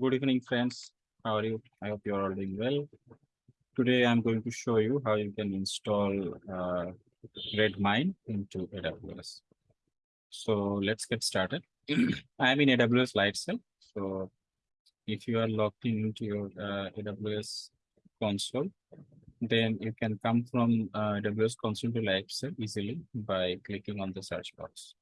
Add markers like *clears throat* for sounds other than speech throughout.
Good evening, friends. How are you? I hope you're all doing well. Today, I'm going to show you how you can install uh, Redmine into AWS. So let's get started. *clears throat* I'm in AWS Lightsail. So if you are logged in into your uh, AWS console, then you can come from uh, AWS console to Lightsail easily by clicking on the search box.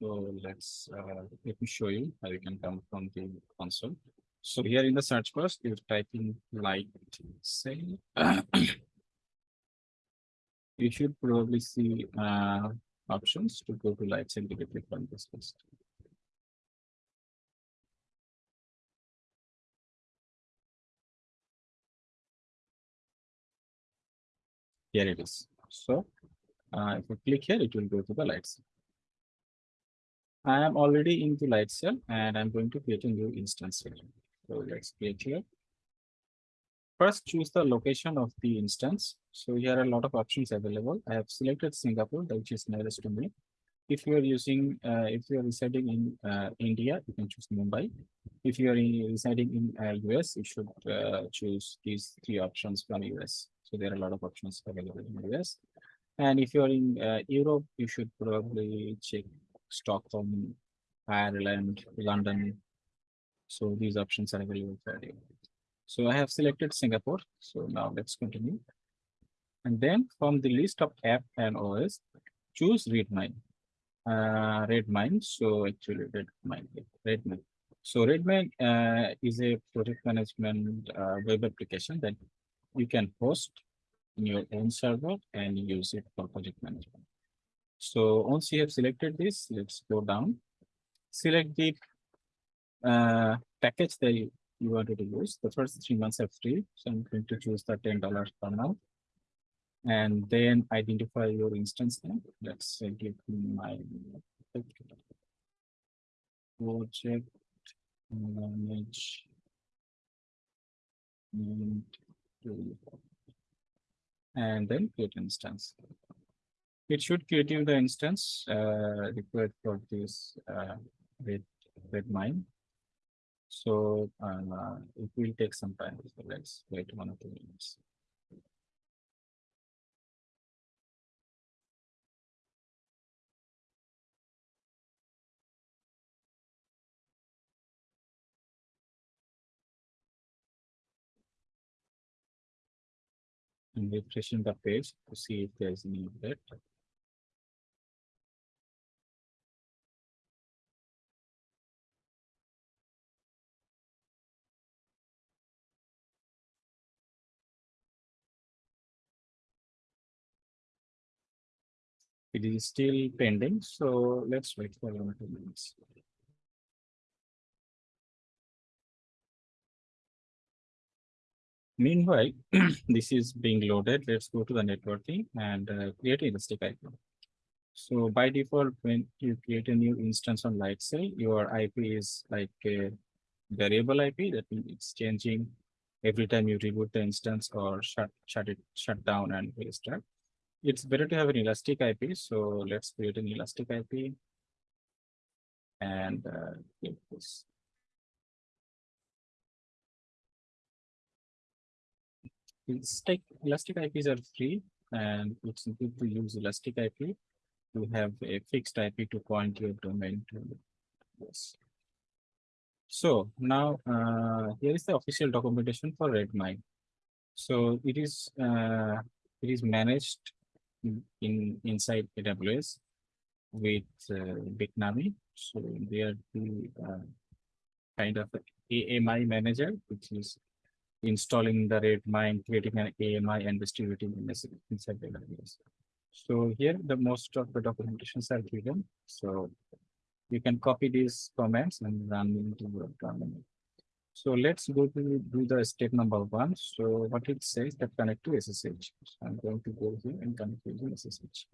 So let's, uh, let me show you how you can come from the console. So here in the search box, you type in light sail. *clears throat* You should probably see uh, options to go to Lightsail directly from this list. Here it is. So uh, if you click here, it will go to the lights. I am already into Lightsail and I'm going to create a new instance here. So let's create here. First, choose the location of the instance. So here are a lot of options available. I have selected Singapore, which is nearest to me. If you are using, uh, if you are residing in uh, India, you can choose Mumbai. If you are in, residing in uh, US, you should uh, choose these three options from US. So there are a lot of options available in US. And if you are in uh, Europe, you should probably check Stockholm, Ireland, London. So these options are available for you. So I have selected Singapore. So now let's continue. And then from the list of app and OS, choose Redmine. Uh, Redmine. So actually Redmine, Redmine. So Redmine uh, is a project management uh, web application that you can host in your own server and use it for project management. So once you have selected this, let's go down. Select the uh, package that you, you wanted to use. The first three months are free. So I'm going to choose the $10 per month. And then identify your instance name. Let's say give me my project manage and then create instance it should create the instance uh, required for this uh, with Redmine. So uh, it will take some time. So let's wait one or two minutes. I'm refreshing the page to see if there's any update. It is still pending, so let's wait for one or two minutes. Meanwhile, *clears throat* this is being loaded. Let's go to the networking and uh, create a Elastic IP. So by default, when you create a new instance on Lightsail, your IP is like a variable IP that means it's changing every time you reboot the instance or shut shut it shut down and restart. It's better to have an Elastic IP. So let's create an Elastic IP and uh, click this. Like Elastic IPs are free and it's good to use Elastic IP to have a fixed IP to point your domain to. Yes. So now uh, here is the official documentation for Redmine. So it is uh, it is managed in, in inside AWS with uh, Bitnami. So they are the uh, kind of AMI manager, which is installing the Redmine, creating an AMI and distributing in inside AWS. So here the most of the documentations are given. So you can copy these comments and run into your terminal. So let's go to do the step number one. So what it says that connect to SSH. So I'm going to go here and connect using SSH.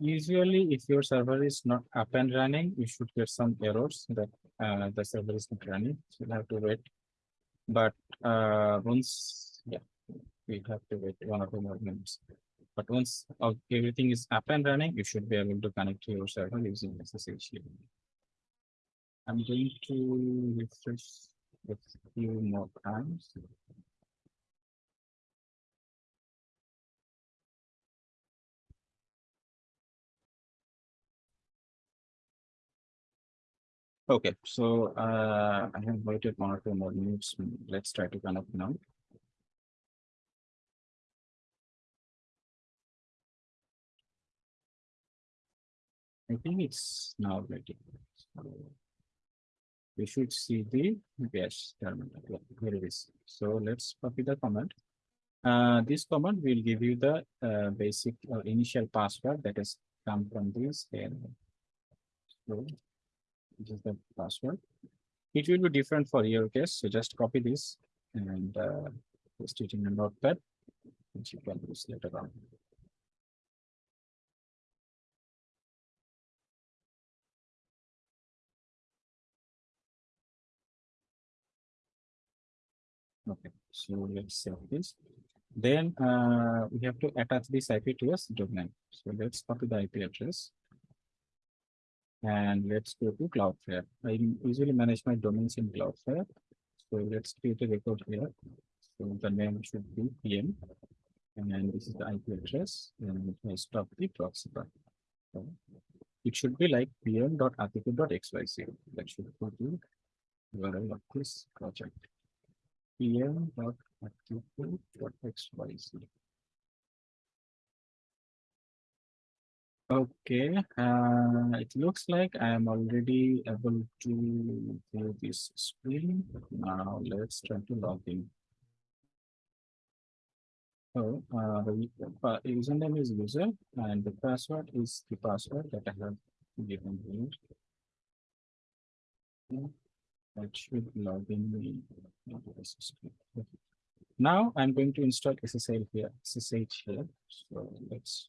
Usually, if your server is not up and running, you should get some errors that uh, the server is not running. So you have to wait. But uh, once, yeah, we have to wait one or two more minutes. But once everything is up and running, you should be able to connect to your server using SSH. I'm going to refresh a few more times. Okay, so uh, I have waited one or two more minutes. Let's try to connect now. I think it's now ready. So We should see the yes terminal. Here it is. So let's copy the command. Uh, this command will give you the uh, basic or initial password that has come from this. And so this is the password. It will be different for your case. So just copy this and uh, paste it in a notepad, which you can use later on. Okay, so let's save this. Then uh, we have to attach this IP to a domain. So let's copy the IP address. And let's go to Cloudflare. I usually manage my domains in Cloudflare. So let's create a record here. So the name should be PM. And this is the IP address. And I stop the proxy bar. So It should be like pm.article.xyz. That should go to URL of this project pm dot article dot xyz. Okay, uh, it looks like I am already able to view this screen. Now let's try to log in. So, uh, the username is user and the password is the password that I have given here. That should log in the. Now I'm going to install SSL here, SSH here. So let's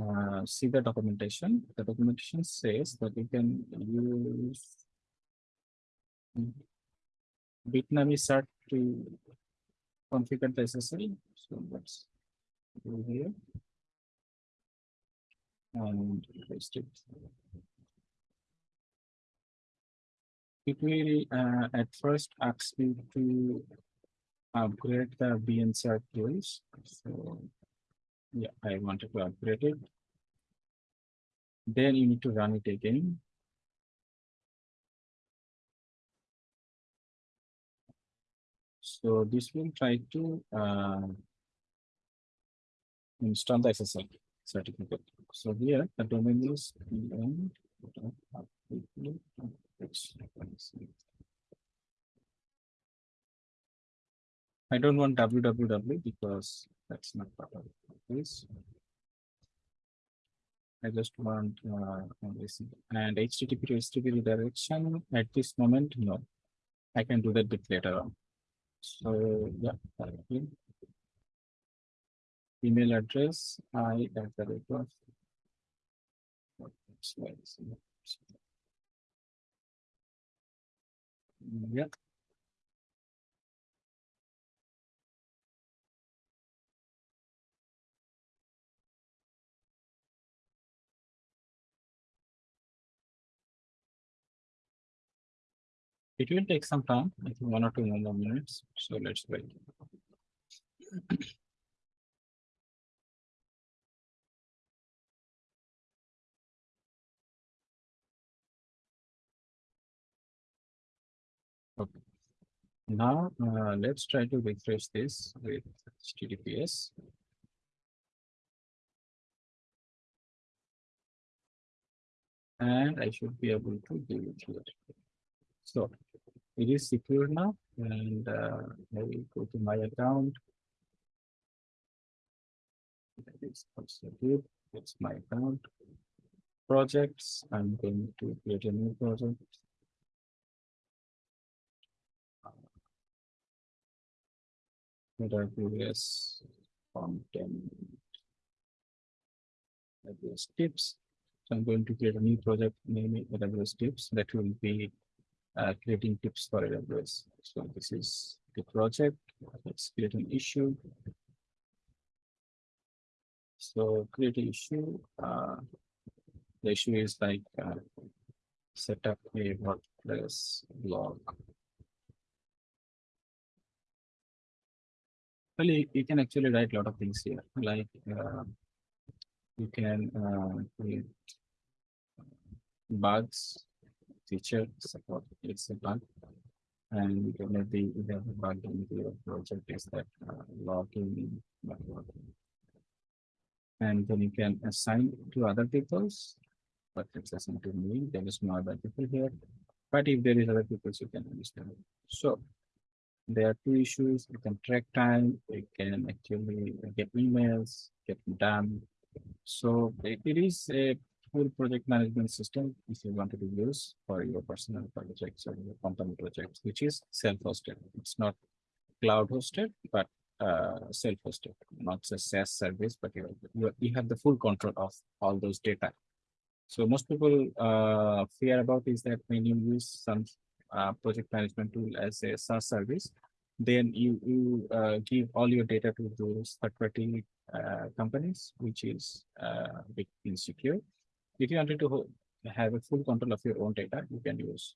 uh, see the documentation. The documentation says that you can use Bitnami cert to configure the SSL. So let's go here and paste it. It will uh, at first ask you to upgrade the bncert tools. So yeah, I wanted to upgrade it. Then you need to run it again. So this will try to uh, install the SSL certificate. So here the domain is. I don't want www because that's not part of this. I just want uh, and HTTP to HTTP redirection at this moment, no. I can do that bit later on. So, yeah. Email address, I at the rate Yeah. It will take some time, I think one or two more minutes, so let's wait. Okay. Now, uh, let's try to refresh this with HTTPS. And I should be able to do it here. So it is secure now and uh, I will go to my account. That is also good. It's my account. Projects, I'm going to create a new project. AWS content. AWS tips. So I'm going to create a new project, name AWS tips that will be uh, creating tips for AWS. So this is the project. Let's create an issue. So create an issue. Uh, the issue is like uh, set up a WordPress blog. Well, you, you can actually write a lot of things here, like uh, you can uh, create bugs, feature support. It's a bug, and maybe you have a bug in your project is that uh, working. And then you can assign to other people's, but it's assigned to me. There is no other people here. But if there is other people, you can understand. So there are two issues. You can track time. You can actually get emails, get done. So it, is a full project management system if you wanted to use for your personal projects or your company projects, which is self-hosted. It's not cloud hosted, but uh, self-hosted, not a SaaS service, but you, you, you have the full control of all those data. So most people uh, fear about is that when you use some uh, project management tool as a SaaS service, then you, you uh, give all your data to those third-party uh, companies, which is uh, a bit insecure. If you wanted to have a full control of your own data, you can use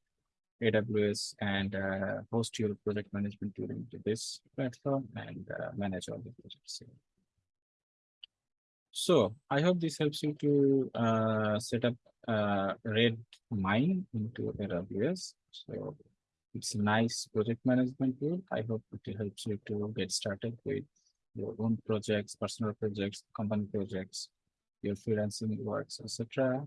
AWS and uh, host your project management tool into this platform and uh, manage all the projects. So I hope this helps you to uh, set up uh, Red Mine into AWS. So it's a nice project management tool. I hope it helps you to get started with your own projects, personal projects, company projects, your freelancing works, etc.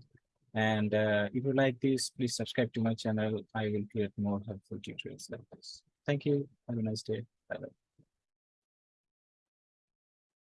And uh, if you like this, please subscribe to my channel. I will create more helpful tutorials like this. Thank you. Have a nice day. Bye bye.